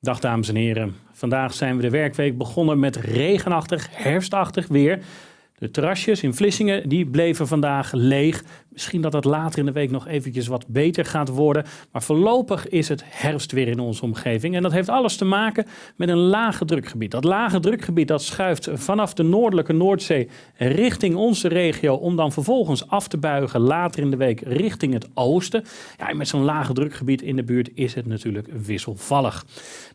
Dag dames en heren. Vandaag zijn we de werkweek begonnen met regenachtig, herfstachtig weer. De terrasjes in Vlissingen die bleven vandaag leeg. Misschien dat het later in de week nog eventjes wat beter gaat worden. Maar voorlopig is het herfst weer in onze omgeving. En dat heeft alles te maken met een lage drukgebied. Dat lage drukgebied dat schuift vanaf de noordelijke Noordzee richting onze regio. Om dan vervolgens af te buigen later in de week richting het oosten. Ja, en met zo'n lage drukgebied in de buurt is het natuurlijk wisselvallig.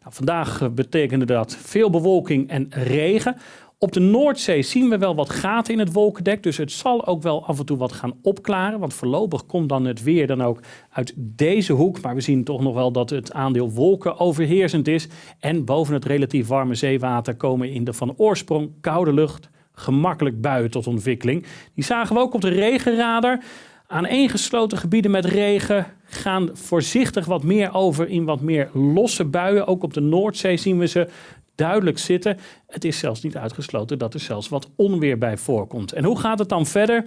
Nou, vandaag betekende dat veel bewolking en regen. Op de Noordzee zien we wel wat gaten in het wolkendek, dus het zal ook wel af en toe wat gaan opklaren. Want voorlopig komt dan het weer dan ook uit deze hoek. Maar we zien toch nog wel dat het aandeel wolken overheersend is. En boven het relatief warme zeewater komen in de van oorsprong koude lucht gemakkelijk buien tot ontwikkeling. Die zagen we ook op de regenradar. Aaneengesloten gebieden met regen gaan voorzichtig wat meer over in wat meer losse buien. Ook op de Noordzee zien we ze duidelijk zitten. Het is zelfs niet uitgesloten dat er zelfs wat onweer bij voorkomt. En hoe gaat het dan verder?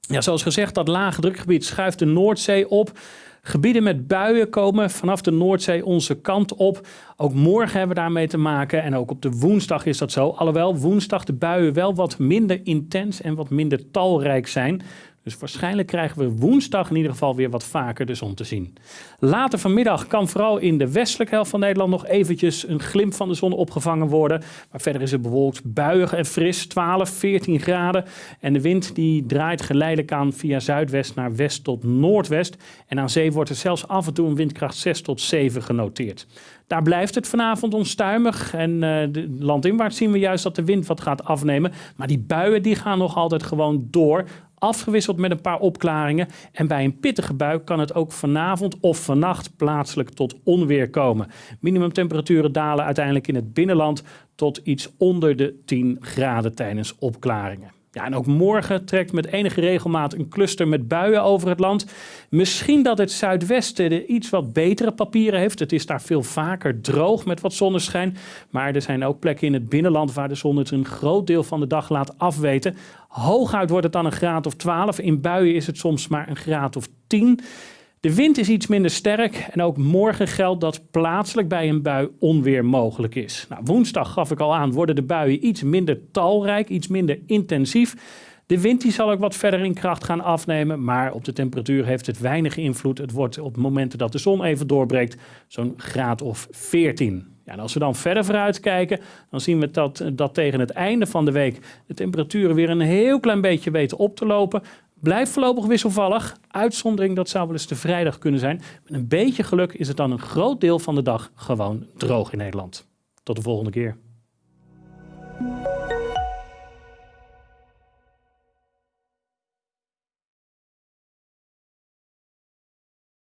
Ja, zoals gezegd, dat lage drukgebied schuift de Noordzee op. Gebieden met buien komen vanaf de Noordzee onze kant op. Ook morgen hebben we daarmee te maken en ook op de woensdag is dat zo. Alhoewel woensdag de buien wel wat minder intens en wat minder talrijk zijn. Dus waarschijnlijk krijgen we woensdag in ieder geval weer wat vaker de zon te zien. Later vanmiddag kan vooral in de westelijke helft van Nederland nog eventjes een glimp van de zon opgevangen worden. Maar verder is het bewolkt buiig en fris, 12, 14 graden. En de wind die draait geleidelijk aan via zuidwest naar west tot noordwest. En aan zee wordt er zelfs af en toe een windkracht 6 tot 7 genoteerd. Daar blijft het vanavond onstuimig. En uh, landinwaarts zien we juist dat de wind wat gaat afnemen. Maar die buien die gaan nog altijd gewoon door afgewisseld met een paar opklaringen. En bij een pittige bui kan het ook vanavond of vannacht plaatselijk tot onweer komen. Minimumtemperaturen dalen uiteindelijk in het binnenland tot iets onder de 10 graden tijdens opklaringen. Ja, en ook morgen trekt met enige regelmaat een cluster met buien over het land. Misschien dat het zuidwesten de iets wat betere papieren heeft. Het is daar veel vaker droog met wat zonneschijn. Maar er zijn ook plekken in het binnenland waar de zon het een groot deel van de dag laat afweten. Hooguit wordt het dan een graad of 12. In buien is het soms maar een graad of 10. De wind is iets minder sterk en ook morgen geldt dat plaatselijk bij een bui onweer mogelijk is. Nou, woensdag gaf ik al aan, worden de buien iets minder talrijk, iets minder intensief. De wind die zal ook wat verder in kracht gaan afnemen, maar op de temperatuur heeft het weinig invloed. Het wordt op momenten dat de zon even doorbreekt zo'n graad of 14. Ja, en als we dan verder vooruit kijken, dan zien we dat, dat tegen het einde van de week de temperaturen weer een heel klein beetje weten op te lopen. Blijft voorlopig wisselvallig. Uitzondering, dat zou wel eens de vrijdag kunnen zijn. Met een beetje geluk is het dan een groot deel van de dag gewoon droog in Nederland. Tot de volgende keer.